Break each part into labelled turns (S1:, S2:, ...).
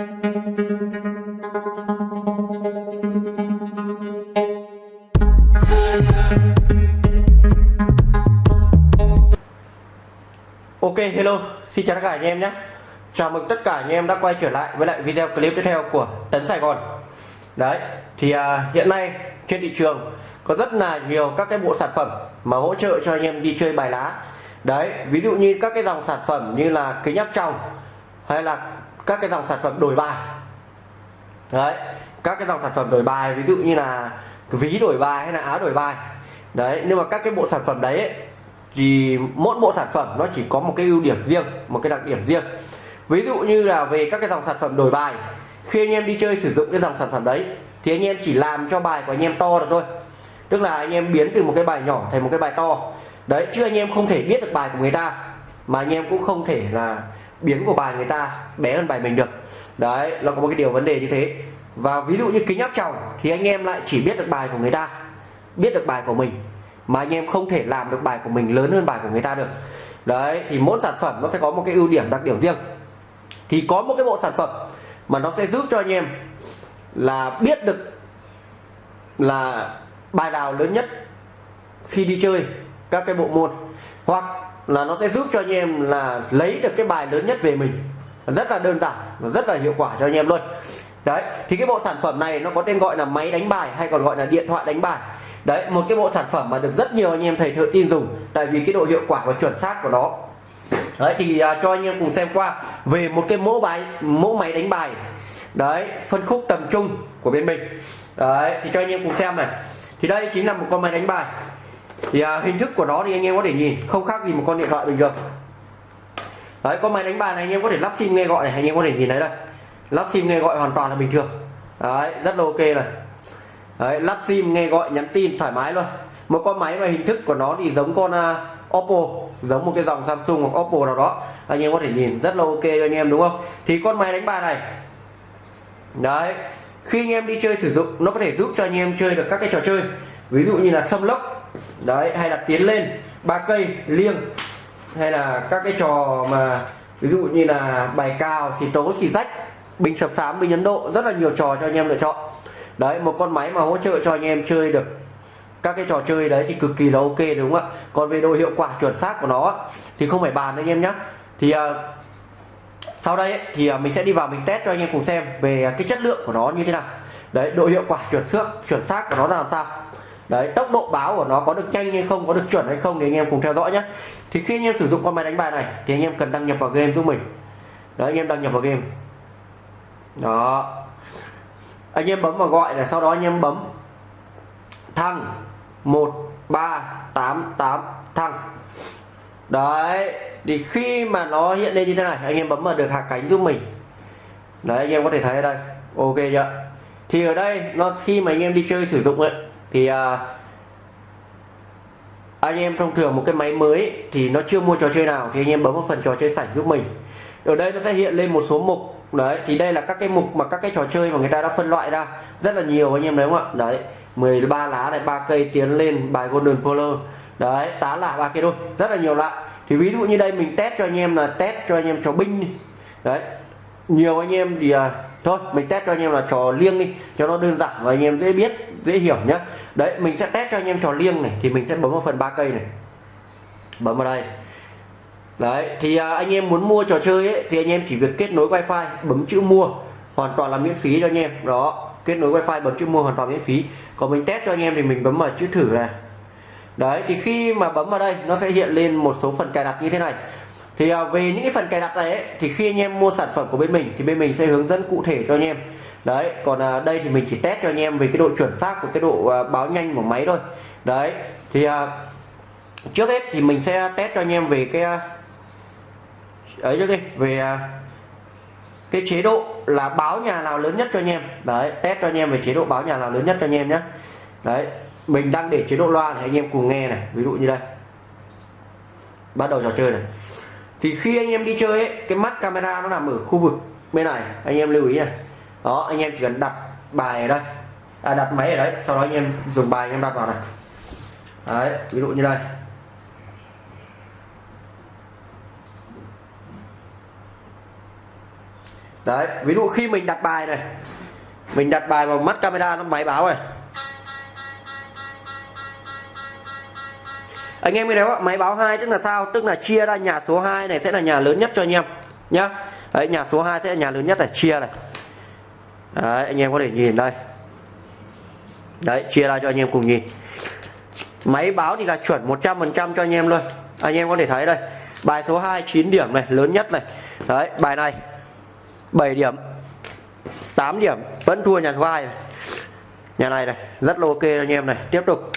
S1: Ok hello. Xin chào tất cả anh em nhé. Chào mừng tất cả anh em đã quay trở lại với lại video clip tiếp theo của Tấn Sài Gòn. Đấy thì à, hiện nay trên thị trường có rất là nhiều các cái bộ sản phẩm mà hỗ trợ cho anh em đi chơi bài lá. Đấy ví dụ như các cái dòng sản phẩm như là kính áp tròng hay là các cái dòng sản phẩm đổi bài. Đấy các cái dòng sản phẩm đổi bài ví dụ như là ví đổi bài hay là áo đổi bài. Đấy nhưng mà các cái bộ sản phẩm đấy ấy, thì mỗi bộ sản phẩm nó chỉ có một cái ưu điểm riêng một cái đặc điểm riêng. Ví dụ như là về các cái dòng sản phẩm đổi bài khi anh em đi chơi sử dụng cái dòng sản phẩm đấy thì anh em chỉ làm cho bài của anh em to được thôi. Tức là anh em biến từ một cái bài nhỏ thành một cái bài to. Đấy chứ anh em không thể biết được bài của người ta mà anh em cũng không thể là biến của bài người ta bé hơn bài mình được. Đấy, nó có một cái điều vấn đề như thế. Và ví dụ như kính áp tròng thì anh em lại chỉ biết được bài của người ta, biết được bài của mình, mà anh em không thể làm được bài của mình lớn hơn bài của người ta được. Đấy, thì mỗi sản phẩm nó sẽ có một cái ưu điểm đặc điểm riêng. Thì có một cái bộ sản phẩm mà nó sẽ giúp cho anh em là biết được là bài nào lớn nhất khi đi chơi các cái bộ môn, hoặc là nó sẽ giúp cho anh em là lấy được cái bài lớn nhất về mình. Rất là đơn giản và rất là hiệu quả cho anh em luôn. Đấy thì cái bộ sản phẩm này nó có tên gọi là máy đánh bài hay còn gọi là điện thoại đánh bài. Đấy một cái bộ sản phẩm mà được rất nhiều anh em thầy thợ tin dùng tại vì cái độ hiệu quả và chuẩn xác của nó. Đấy thì uh, cho anh em cùng xem qua về một cái mẫu bài mẫu máy đánh bài. Đấy phân khúc tầm trung của bên mình. Đấy thì cho anh em cùng xem này. Thì đây chính là một con máy đánh bài thì à, hình thức của nó thì anh em có thể nhìn không khác gì một con điện thoại bình thường. Đấy con máy đánh bài này anh em có thể lắp sim nghe gọi này anh em có thể nhìn thấy đây. Lắp sim nghe gọi hoàn toàn là bình thường. Đấy rất là ok này. Đấy, lắp sim nghe gọi nhắn tin thoải mái luôn. Một con máy mà hình thức của nó thì giống con uh, Oppo giống một cái dòng Samsung hoặc Oppo nào đó. Anh em có thể nhìn rất là ok cho anh em đúng không? Thì con máy đánh bài này. Đấy khi anh em đi chơi sử dụng nó có thể giúp cho anh em chơi được các cái trò chơi. Ví dụ như là xâm lốc đấy hay là tiến lên ba cây liêng. Hay là các cái trò mà ví dụ như là bài cao xì tố xì rách bình sập sám bình ấn độ rất là nhiều trò cho anh em lựa chọn. Đấy một con máy mà hỗ trợ cho anh em chơi được các cái trò chơi đấy thì cực kỳ là ok đúng không ạ? Còn về độ hiệu quả chuẩn xác của nó thì không phải bàn anh em nhé thì à, sau đây ấy, thì à, mình sẽ đi vào mình test cho anh em cùng xem về cái chất lượng của nó như thế nào. Đấy độ hiệu quả chuẩn xác chuẩn xác của nó là làm sao đấy, tốc độ báo của nó có được nhanh hay không, có được chuẩn hay không thì anh em cùng theo dõi nhé thì khi anh em sử dụng con máy đánh bài này thì anh em cần đăng nhập vào game giúp mình. Đấy, anh em đăng nhập vào game. Đó. Anh em bấm vào gọi là sau đó anh em bấm thăng 1388 thăng. Đấy, thì khi mà nó hiện lên như thế này, anh em bấm vào được hạ cánh giúp mình. Đấy, anh em có thể thấy ở đây. Ok chưa? Thì ở đây, nó khi mà anh em đi chơi sử dụng ấy thì uh, anh em thông thường một cái máy mới thì nó chưa mua trò chơi nào thì anh em bấm vào phần trò chơi sảnh giúp mình. Ở đây nó sẽ hiện lên một số mục đấy thì đây là các cái mục mà các cái trò chơi mà người ta đã phân loại ra rất là nhiều anh em đấy không ạ? Đấy 13 lá này ba cây tiến lên bài golden polar. Đấy tá là ba cây đôi rất là nhiều loại. Thì ví dụ như đây mình test cho anh em là test cho anh em trò binh đấy nhiều anh em thì à, thôi mình test cho anh em là trò liêng đi cho nó đơn giản và anh em dễ biết dễ hiểu nhé đấy mình sẽ test cho anh em trò liêng này thì mình sẽ bấm vào phần ba cây này. Bấm vào đây. Đấy thì à, anh em muốn mua trò chơi ấy, thì anh em chỉ việc kết nối wifi bấm chữ mua hoàn toàn là miễn phí cho anh em. Đó kết nối wifi bấm chữ mua hoàn toàn miễn phí. Còn mình test cho anh em thì mình bấm vào chữ thử này. Đấy thì khi mà bấm vào đây nó sẽ hiện lên một số phần cài đặt như thế này thì à, về những cái phần cài đặt này ấy, thì khi anh em mua sản phẩm của bên mình thì bên mình sẽ hướng dẫn cụ thể cho anh em. Đấy còn à, đây thì mình chỉ test cho anh em về cái độ chuẩn xác của cái độ à, báo nhanh của máy thôi. Đấy thì trước hết thì mình sẽ test cho anh em về cái ấy cho đi về cái chế độ là báo nhà nào lớn nhất cho anh em. Đấy test cho anh em về chế độ báo nhà nào lớn nhất cho anh em nhé đấy mình đang để chế độ loa này anh em cùng nghe này. Ví dụ như đây. Bắt đầu trò chơi này thì khi anh em đi chơi ấy, cái mắt camera nó nằm ở khu vực bên này. Anh em lưu ý này. Đó anh em chỉ cần đặt bài ở đây. À, đặt máy ở đấy sau đó anh em dùng bài anh em đặt vào này. Đấy ví dụ như đây. Đấy ví dụ khi mình đặt bài này mình đặt bài vào mắt camera nó máy báo này. Anh em nghe thấy máy báo hai tức là sao? Tức là chia ra nhà số 2 này sẽ là nhà lớn nhất cho anh em, nhá. Đấy, nhà số 2 sẽ là nhà lớn nhất này chia này. Đấy, anh em có thể nhìn đây. Đấy, chia ra cho anh em cùng nhìn. Máy báo thì là chuẩn 100% cho anh em luôn. Anh em có thể thấy đây. Bài số 2 9 điểm này, lớn nhất này. Đấy, bài này 7 điểm 8 điểm, vẫn thua nhà số 2 này. nhà này này, rất là ok anh em này. Tiếp tục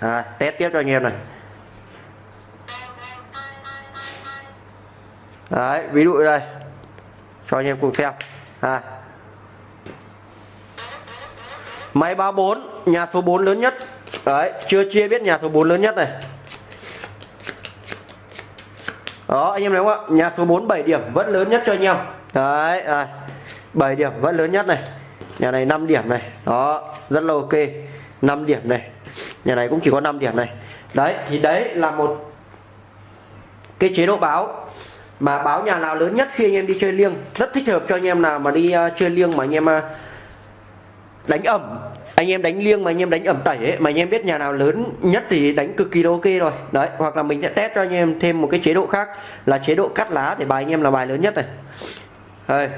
S1: à, test tiếp cho anh em này. Đấy ví dụ đây. Cho anh em cùng xem. À. máy 34 nhà số 4 lớn nhất. Đấy chưa chia biết nhà số 4 lớn nhất này. Đó anh em thấy không ạ? Nhà số 4 7 điểm vẫn lớn nhất cho anh em. Đấy à, 7 điểm vẫn lớn nhất này. Nhà này 5 điểm này. Đó rất là ok. 5 điểm này nhà này cũng chỉ có 5 điểm này. Đấy thì đấy là một cái chế độ báo. Mà báo nhà nào lớn nhất khi anh em đi chơi liêng rất thích hợp cho anh em nào mà đi uh, chơi liêng mà anh em uh, đánh ẩm. Anh em đánh liêng mà anh em đánh ẩm tẩy ấy, mà anh em biết nhà nào lớn nhất thì đánh cực kỳ ok rồi. Đấy hoặc là mình sẽ test cho anh em thêm một cái chế độ khác là chế độ cắt lá để bài anh em là bài lớn nhất này. Đây.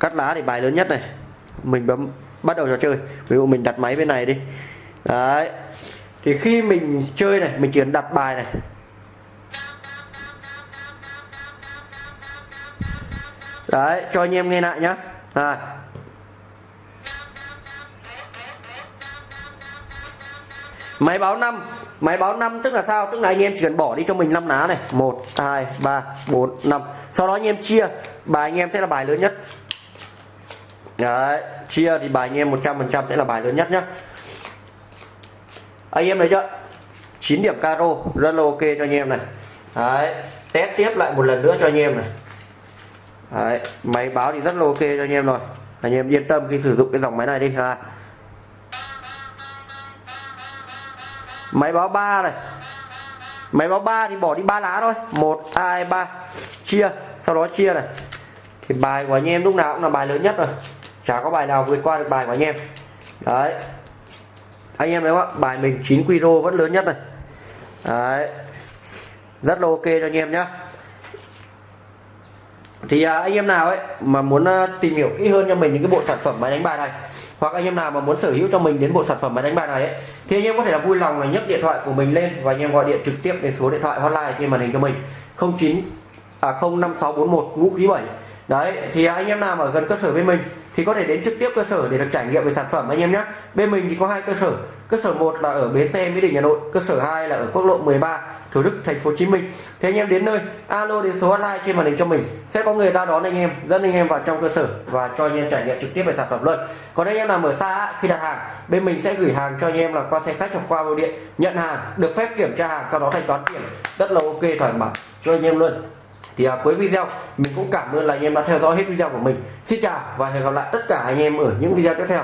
S1: cắt lá để bài lớn nhất này. Mình bấm bắt đầu trò chơi. Ví dụ mình đặt máy bên này đi. Đấy. Thì khi mình chơi này, mình chỉ cần đặt bài này. Đấy, cho anh em nghe lại nhá. À. máy báo 5 máy báo 5 tức là sao? Tức là anh em chỉ cần bỏ đi cho mình 5 lá này. 1 2 3 4 5 sau đó anh em chia. Bài anh em sẽ là bài lớn nhất đấy, chia thì bài anh em 100% sẽ là bài lớn nhất nhá. Anh em thấy chưa? 9 điểm caro, rất là ok cho anh em này. Đấy, test tiếp lại một lần nữa cho anh em này. Đấy, máy báo thì rất là ok cho anh em rồi. Anh em yên tâm khi sử dụng cái dòng máy này đi, ha. Máy báo 3 này. Máy báo 3 thì bỏ đi ba lá thôi. 1 2 3 chia. Sau đó chia này. Thì bài của anh em lúc nào cũng là bài lớn nhất rồi chả có bài nào vượt qua được bài của anh em. Đấy. Anh em thấy không ạ? Bài mình 9 quy vẫn lớn nhất này. Đấy. Rất là ok cho anh em nhé thì à, anh em nào ấy mà muốn à, tìm hiểu kỹ hơn cho mình những cái bộ sản phẩm máy đánh bài này hoặc anh em nào mà muốn sở hữu cho mình đến bộ sản phẩm máy đánh bài này ấy, thì anh em có thể là vui lòng là nhấc điện thoại của mình lên và anh em gọi điện trực tiếp đến số điện thoại hotline trên màn hình cho mình. 09 à 05641 ngũ ký 7 đấy thì anh em nào mà gần cơ sở với mình thì có thể đến trực tiếp cơ sở để được trải nghiệm về sản phẩm, anh em nhé. Bên mình thì có hai cơ sở. Cơ sở 1 là ở bến xe mỹ đình, hà nội. Cơ sở 2 là ở quốc lộ 13 thủ đức, thành phố hồ chí minh. Thế anh em đến nơi, alo đến số hotline trên màn hình cho mình. Sẽ có người ra đón anh em, dẫn anh em vào trong cơ sở và cho anh em trải nghiệm trực tiếp về sản phẩm luôn. Còn anh em nào ở xa khi đặt hàng, bên mình sẽ gửi hàng cho anh em là qua xe khách hoặc qua bưu điện. Nhận hàng, được phép kiểm tra hàng, sau đó thanh toán tiền. Rất là ok, thoải mái. Cho anh em luôn thì à, cuối video mình cũng cảm ơn là anh em đã theo dõi hết video của mình. Xin chào và hẹn gặp lại tất cả anh em ở những video tiếp theo.